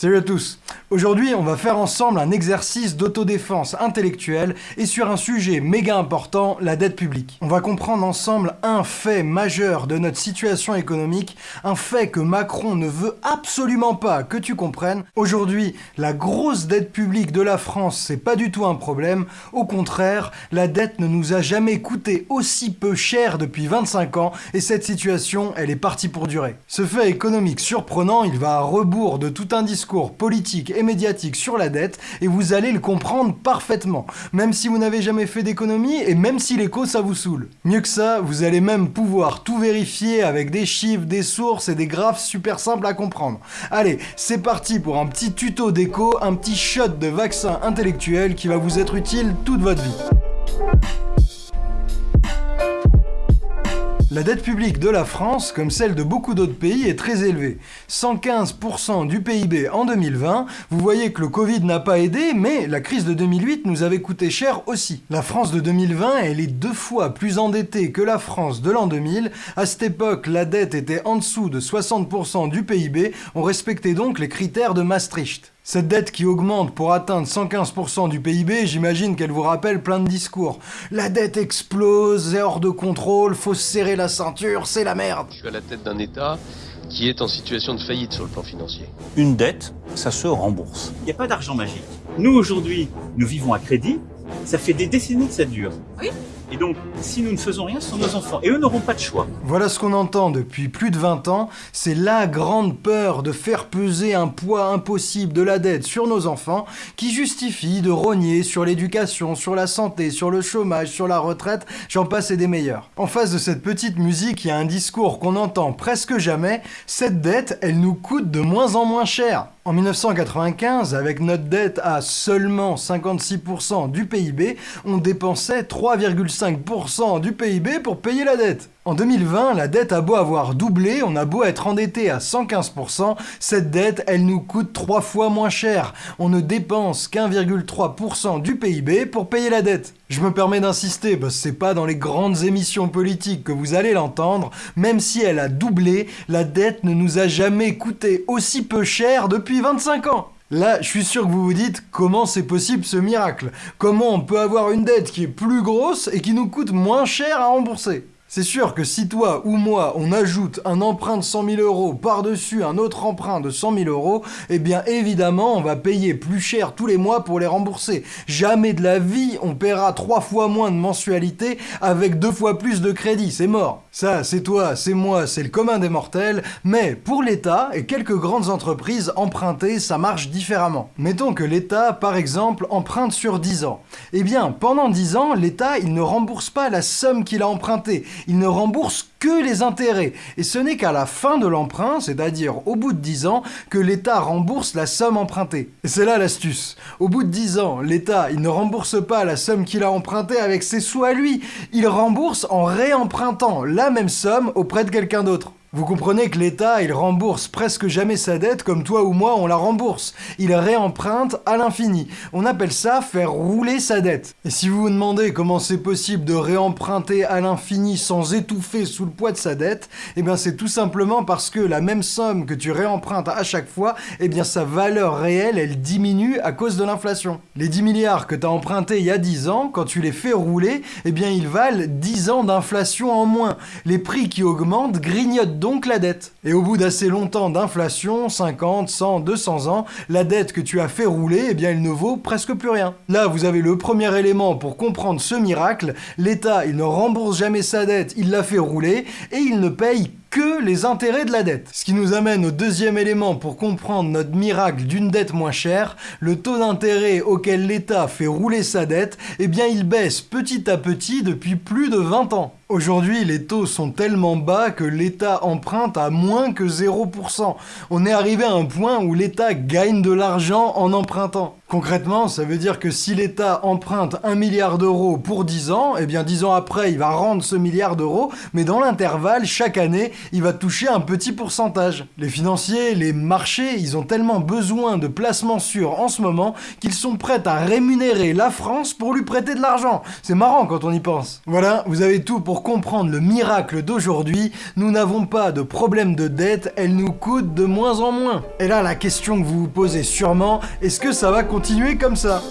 Salut à tous Aujourd'hui, on va faire ensemble un exercice d'autodéfense intellectuelle et sur un sujet méga important, la dette publique. On va comprendre ensemble un fait majeur de notre situation économique, un fait que Macron ne veut absolument pas que tu comprennes. Aujourd'hui, la grosse dette publique de la France, c'est pas du tout un problème. Au contraire, la dette ne nous a jamais coûté aussi peu cher depuis 25 ans et cette situation, elle est partie pour durer. Ce fait économique surprenant, il va à rebours de tout un discours politique médiatique sur la dette et vous allez le comprendre parfaitement, même si vous n'avez jamais fait d'économie et même si l'écho ça vous saoule. Mieux que ça, vous allez même pouvoir tout vérifier avec des chiffres, des sources et des graphes super simples à comprendre. Allez, c'est parti pour un petit tuto d'écho, un petit shot de vaccin intellectuel qui va vous être utile toute votre vie. La dette publique de la France, comme celle de beaucoup d'autres pays, est très élevée. 115% du PIB en 2020, vous voyez que le Covid n'a pas aidé, mais la crise de 2008 nous avait coûté cher aussi. La France de 2020, elle est deux fois plus endettée que la France de l'an 2000. À cette époque, la dette était en dessous de 60% du PIB, on respectait donc les critères de Maastricht. Cette dette qui augmente pour atteindre 115% du PIB, j'imagine qu'elle vous rappelle plein de discours. La dette explose, c'est hors de contrôle, faut serrer la ceinture, c'est la merde. Je suis à la tête d'un État qui est en situation de faillite sur le plan financier. Une dette, ça se rembourse. Il n'y a pas d'argent magique. Nous, aujourd'hui, nous vivons à crédit. Ça fait des décennies que ça dure. Oui. Et donc, si nous ne faisons rien, ce sont nos enfants. Et eux n'auront pas de choix. Voilà ce qu'on entend depuis plus de 20 ans. C'est la grande peur de faire peser un poids impossible de la dette sur nos enfants qui justifie de rogner sur l'éducation, sur la santé, sur le chômage, sur la retraite, j'en passe et des meilleurs. En face de cette petite musique, il y a un discours qu'on entend presque jamais. Cette dette, elle nous coûte de moins en moins cher. En 1995, avec notre dette à seulement 56% du PIB, on dépensait 3,5% du PIB pour payer la dette. En 2020, la dette a beau avoir doublé, on a beau être endetté à 115%, cette dette, elle nous coûte trois fois moins cher. On ne dépense qu'1,3% du PIB pour payer la dette. Je me permets d'insister, parce que c'est pas dans les grandes émissions politiques que vous allez l'entendre, même si elle a doublé, la dette ne nous a jamais coûté aussi peu cher depuis 25 ans. Là, je suis sûr que vous vous dites comment c'est possible ce miracle? Comment on peut avoir une dette qui est plus grosse et qui nous coûte moins cher à rembourser? C'est sûr que si toi ou moi, on ajoute un emprunt de 100 000 euros par-dessus un autre emprunt de 100 000 euros, eh bien évidemment, on va payer plus cher tous les mois pour les rembourser. Jamais de la vie, on paiera trois fois moins de mensualité avec deux fois plus de crédit, c'est mort. Ça, c'est toi, c'est moi, c'est le commun des mortels, mais pour l'État et quelques grandes entreprises, emprunter, ça marche différemment. Mettons que l'État, par exemple, emprunte sur 10 ans. Eh bien, pendant 10 ans, l'État, il ne rembourse pas la somme qu'il a empruntée il ne rembourse que les intérêts. Et ce n'est qu'à la fin de l'emprunt, c'est-à-dire au bout de 10 ans, que l'État rembourse la somme empruntée. Et c'est là l'astuce. Au bout de 10 ans, l'État, il ne rembourse pas la somme qu'il a empruntée avec ses sous à lui, il rembourse en réempruntant la même somme auprès de quelqu'un d'autre. Vous comprenez que l'État, il rembourse presque jamais sa dette comme toi ou moi on la rembourse. Il réemprunte à l'infini. On appelle ça faire rouler sa dette. Et si vous vous demandez comment c'est possible de réemprunter à l'infini sans étouffer sous le poids de sa dette, eh bien c'est tout simplement parce que la même somme que tu réempruntes à chaque fois, eh bien sa valeur réelle, elle diminue à cause de l'inflation. Les 10 milliards que tu as empruntés il y a 10 ans, quand tu les fais rouler, eh bien ils valent 10 ans d'inflation en moins. Les prix qui augmentent grignotent donc la dette. Et au bout d'assez longtemps d'inflation, 50, 100, 200 ans, la dette que tu as fait rouler, eh bien elle ne vaut presque plus rien. Là, vous avez le premier élément pour comprendre ce miracle. L'État, il ne rembourse jamais sa dette, il la fait rouler, et il ne paye que les intérêts de la dette. Ce qui nous amène au deuxième élément pour comprendre notre miracle d'une dette moins chère, le taux d'intérêt auquel l'État fait rouler sa dette, eh bien il baisse petit à petit depuis plus de 20 ans. Aujourd'hui, les taux sont tellement bas que l'État emprunte à moins que 0%. On est arrivé à un point où l'État gagne de l'argent en empruntant. Concrètement, ça veut dire que si l'État emprunte 1 milliard d'euros pour 10 ans, eh bien 10 ans après, il va rendre ce milliard d'euros, mais dans l'intervalle, chaque année, il va toucher un petit pourcentage. Les financiers, les marchés, ils ont tellement besoin de placements sûrs en ce moment qu'ils sont prêts à rémunérer la France pour lui prêter de l'argent. C'est marrant quand on y pense. Voilà, vous avez tout pour pour comprendre le miracle d'aujourd'hui, nous n'avons pas de problème de dette, elle nous coûte de moins en moins. Et là, la question que vous vous posez sûrement, est-ce que ça va continuer comme ça?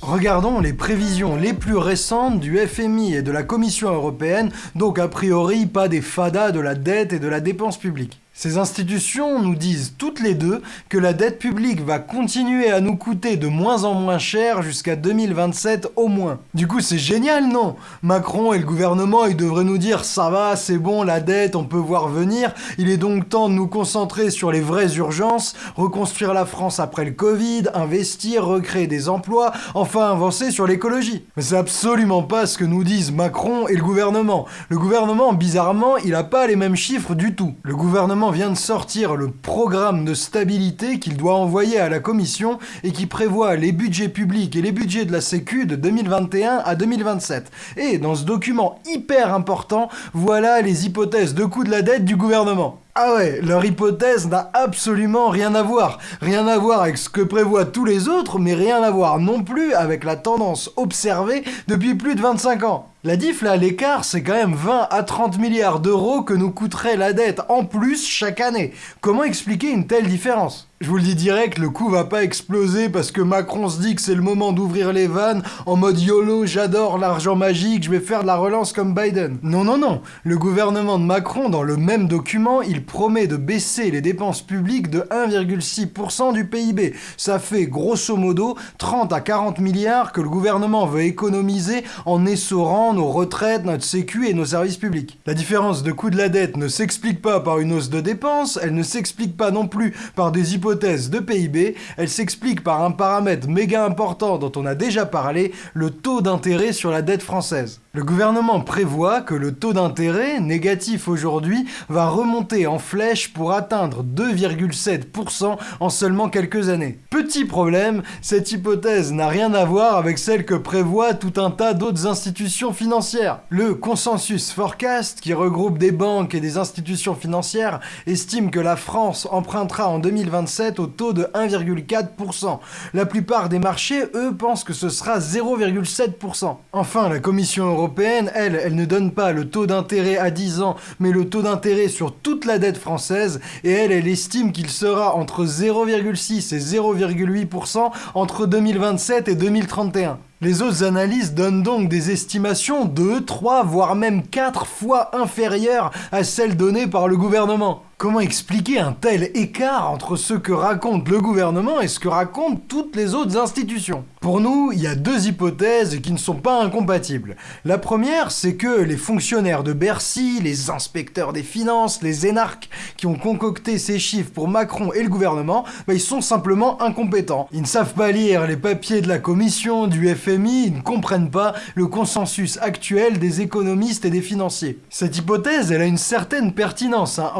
Regardons les prévisions les plus récentes du FMI et de la Commission européenne, donc a priori pas des fadas de la dette et de la dépense publique. Ces institutions nous disent toutes les deux que la dette publique va continuer à nous coûter de moins en moins cher jusqu'à 2027 au moins. Du coup c'est génial non? Macron et le gouvernement ils devraient nous dire ça va, c'est bon, la dette, on peut voir venir, il est donc temps de nous concentrer sur les vraies urgences, reconstruire la France après le Covid, investir, recréer des emplois, enfin avancer sur l'écologie. Mais c'est absolument pas ce que nous disent Macron et le gouvernement. Le gouvernement, bizarrement, il a pas les mêmes chiffres du tout. Le gouvernement vient de sortir le programme de stabilité qu'il doit envoyer à la Commission et qui prévoit les budgets publics et les budgets de la Sécu de 2021 à 2027. Et dans ce document hyper important, voilà les hypothèses de coût de la dette du gouvernement. Ah ouais, leur hypothèse n'a absolument rien à voir. Rien à voir avec ce que prévoient tous les autres, mais rien à voir non plus avec la tendance observée depuis plus de 25 ans. La diff là, l'écart, c'est quand même 20 à 30 milliards d'euros que nous coûterait la dette en plus chaque année. Comment expliquer une telle différence? Je vous le dis direct, le coup va pas exploser parce que Macron se dit que c'est le moment d'ouvrir les vannes en mode YOLO, j'adore l'argent magique, je vais faire de la relance comme Biden. Non, non, non. Le gouvernement de Macron, dans le même document, il promet de baisser les dépenses publiques de 1,6% du PIB. Ça fait grosso modo 30 à 40 milliards que le gouvernement veut économiser en essorant nos retraites, notre sécu et nos services publics. La différence de coût de la dette ne s'explique pas par une hausse de dépenses, elle ne s'explique pas non plus par des hypothèses de PIB, elle s'explique par un paramètre méga important dont on a déjà parlé, le taux d'intérêt sur la dette française. Le gouvernement prévoit que le taux d'intérêt, négatif aujourd'hui, va remonter en flèche pour atteindre 2,7% en seulement quelques années. Petit problème, cette hypothèse n'a rien à voir avec celle que prévoit tout un tas d'autres institutions financières. Le Consensus Forecast, qui regroupe des banques et des institutions financières, estime que la France empruntera en 2027 au taux de 1,4%. La plupart des marchés, eux, pensent que ce sera 0,7%. Enfin, la Commission européenne, elle, elle ne donne pas le taux d'intérêt à 10 ans, mais le taux d'intérêt sur toute la dette française, et elle, elle estime qu'il sera entre 0,6 et 0,8% entre 2027 et 2031. Les autres analyses donnent donc des estimations 2, 3, voire même 4 fois inférieures à celles données par le gouvernement. Comment expliquer un tel écart entre ce que raconte le gouvernement et ce que racontent toutes les autres institutions? Pour nous, il y a deux hypothèses qui ne sont pas incompatibles. La première, c'est que les fonctionnaires de Bercy, les inspecteurs des finances, les énarques qui ont concocté ces chiffres pour Macron et le gouvernement, bah, ils sont simplement incompétents. Ils ne savent pas lire les papiers de la commission, du FMI, ils ne comprennent pas le consensus actuel des économistes et des financiers. Cette hypothèse, elle a une certaine pertinence. Hein.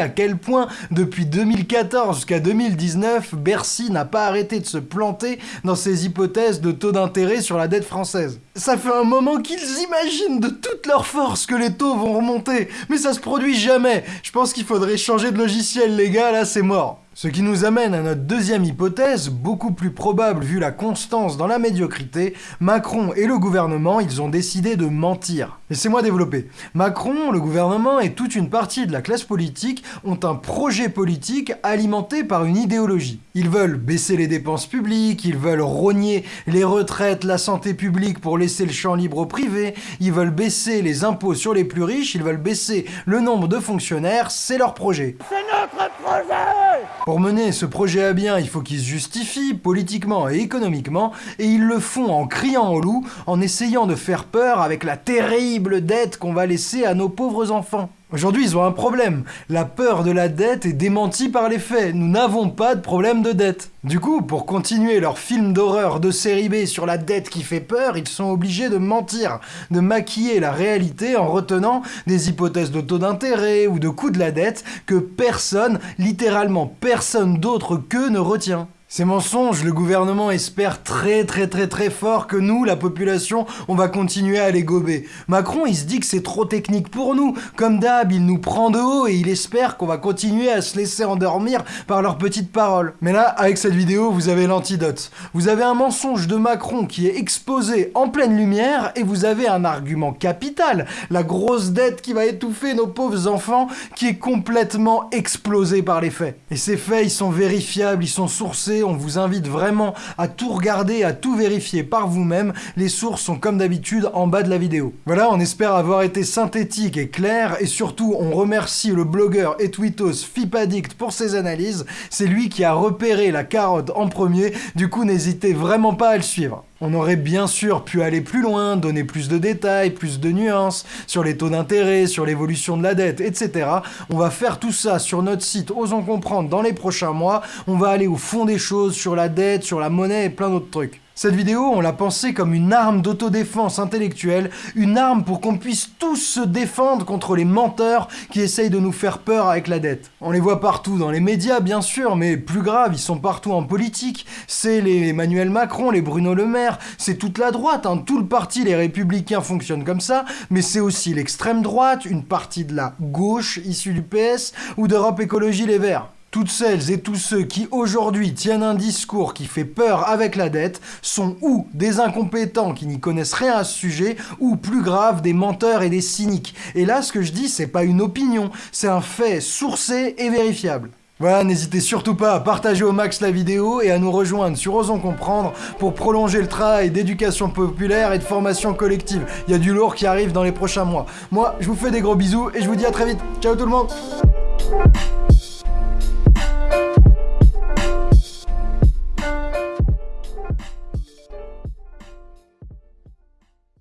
À quel point, depuis 2014 jusqu'à 2019, Bercy n'a pas arrêté de se planter dans ses hypothèses de taux d'intérêt sur la dette française. Ça fait un moment qu'ils imaginent de toute leur force que les taux vont remonter, mais ça se produit jamais. Je pense qu'il faudrait changer de logiciel, les gars, là c'est mort. Ce qui nous amène à notre deuxième hypothèse, beaucoup plus probable vu la constance dans la médiocrité, Macron et le gouvernement, ils ont décidé de mentir. Laissez-moi développer. Macron, le gouvernement et toute une partie de la classe politique ont un projet politique alimenté par une idéologie. Ils veulent baisser les dépenses publiques, ils veulent rogner les retraites, la santé publique pour laisser le champ libre au privé, ils veulent baisser les impôts sur les plus riches, ils veulent baisser le nombre de fonctionnaires, c'est leur projet. C'est notre projet pour mener ce projet à bien, il faut qu'ils se justifient politiquement et économiquement, et ils le font en criant au loup, en essayant de faire peur avec la terrible dette qu'on va laisser à nos pauvres enfants. Aujourd'hui, ils ont un problème. La peur de la dette est démentie par les faits. Nous n'avons pas de problème de dette. Du coup, pour continuer leur film d'horreur de série B sur la dette qui fait peur, ils sont obligés de mentir, de maquiller la réalité en retenant des hypothèses de taux d'intérêt ou de coût de la dette que personne, littéralement personne d'autre qu'eux ne retient. Ces mensonges, le gouvernement espère très très très très fort que nous, la population, on va continuer à les gober. Macron, il se dit que c'est trop technique pour nous. Comme d'hab, il nous prend de haut et il espère qu'on va continuer à se laisser endormir par leurs petites paroles. Mais là, avec cette vidéo, vous avez l'antidote. Vous avez un mensonge de Macron qui est exposé en pleine lumière et vous avez un argument capital, la grosse dette qui va étouffer nos pauvres enfants, qui est complètement explosé par les faits. Et ces faits, ils sont vérifiables, ils sont sourcés, on vous invite vraiment à tout regarder, à tout vérifier par vous-même. Les sources sont comme d'habitude en bas de la vidéo. Voilà, on espère avoir été synthétique et clair, et surtout on remercie le blogueur et tweetos Fipadict pour ses analyses. C'est lui qui a repéré la carotte en premier, du coup n'hésitez vraiment pas à le suivre. On aurait bien sûr pu aller plus loin, donner plus de détails, plus de nuances sur les taux d'intérêt, sur l'évolution de la dette, etc. On va faire tout ça sur notre site Osons Comprendre dans les prochains mois. On va aller au fond des choses sur la dette, sur la monnaie et plein d'autres trucs. Cette vidéo, on l'a pensée comme une arme d'autodéfense intellectuelle, une arme pour qu'on puisse tous se défendre contre les menteurs qui essayent de nous faire peur avec la dette. On les voit partout dans les médias, bien sûr, mais plus grave, ils sont partout en politique. C'est les Emmanuel Macron, les Bruno Le Maire, c'est toute la droite, hein. tout le parti, les Républicains fonctionnent comme ça, mais c'est aussi l'extrême droite, une partie de la gauche issue du PS ou d'Europe Écologie Les Verts. Toutes celles et tous ceux qui aujourd'hui tiennent un discours qui fait peur avec la dette sont ou des incompétents qui n'y connaissent rien à ce sujet, ou plus grave, des menteurs et des cyniques. Et là, ce que je dis, c'est pas une opinion, c'est un fait sourcé et vérifiable. Voilà, n'hésitez surtout pas à partager au max la vidéo et à nous rejoindre sur Osons Comprendre pour prolonger le travail d'éducation populaire et de formation collective. Il y a du lourd qui arrive dans les prochains mois. Moi, je vous fais des gros bisous et je vous dis à très vite. Ciao tout le monde